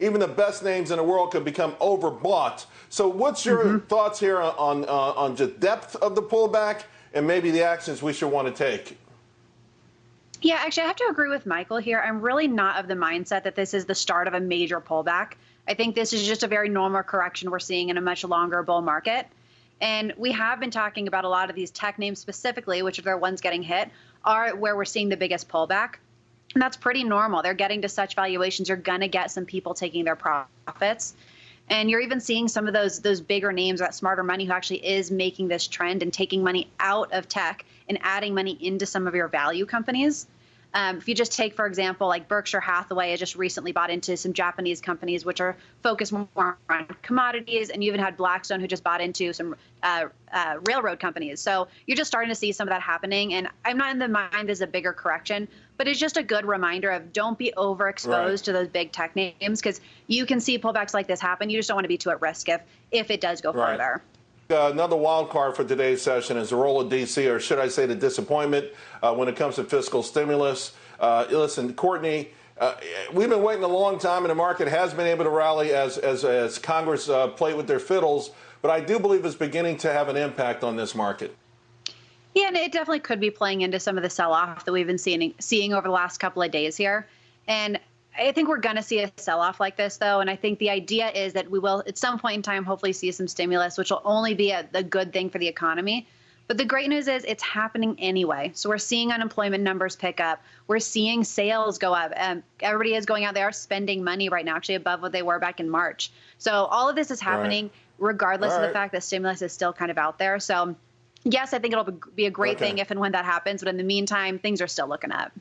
even the best names in the world could become overbought. So, what's your mm-hmm. thoughts here on uh, on the depth of the pullback and maybe the actions we should want to take? Yeah, actually, I have to agree with Michael here. I'm really not of the mindset that this is the start of a major pullback. I think this is just a very normal correction we're seeing in a much longer bull market. And we have been talking about a lot of these tech names specifically, which are the ones getting hit, are where we're seeing the biggest pullback. And that's pretty normal. They're getting to such valuations, you're going to get some people taking their profits. And you're even seeing some of those those bigger names, that smarter money, who actually is making this trend and taking money out of tech and adding money into some of your value companies. Um, if you just take, for example, like Berkshire Hathaway has just recently bought into some Japanese companies which are focused more on commodities, and you even had Blackstone who just bought into some uh, uh, railroad companies. So you're just starting to see some of that happening. And I'm not in the mind as a bigger correction, but it's just a good reminder of don't be overexposed right. to those big tech names because you can see pullbacks like this happen. You just don't want to be too at risk if if it does go right. further. Uh, another wild card for today's session is the role of DC, or should I say the disappointment uh, when it comes to fiscal stimulus. Uh, listen, Courtney, uh, we've been waiting a long time, and the market has been able to rally as, as, as Congress uh, played with their fiddles, but I do believe it's beginning to have an impact on this market. Yeah, and it definitely could be playing into some of the sell off that we've been seeing, seeing over the last couple of days here. And I think we're going to see a sell off like this, though. And I think the idea is that we will, at some point in time, hopefully see some stimulus, which will only be a, a good thing for the economy. But the great news is it's happening anyway. So we're seeing unemployment numbers pick up. We're seeing sales go up. Um, everybody is going out there spending money right now, actually above what they were back in March. So all of this is happening right. regardless of the fact that stimulus is still kind of out there. So yes, I think it'll be a great okay. thing if and when that happens. But in the meantime, things are still looking up.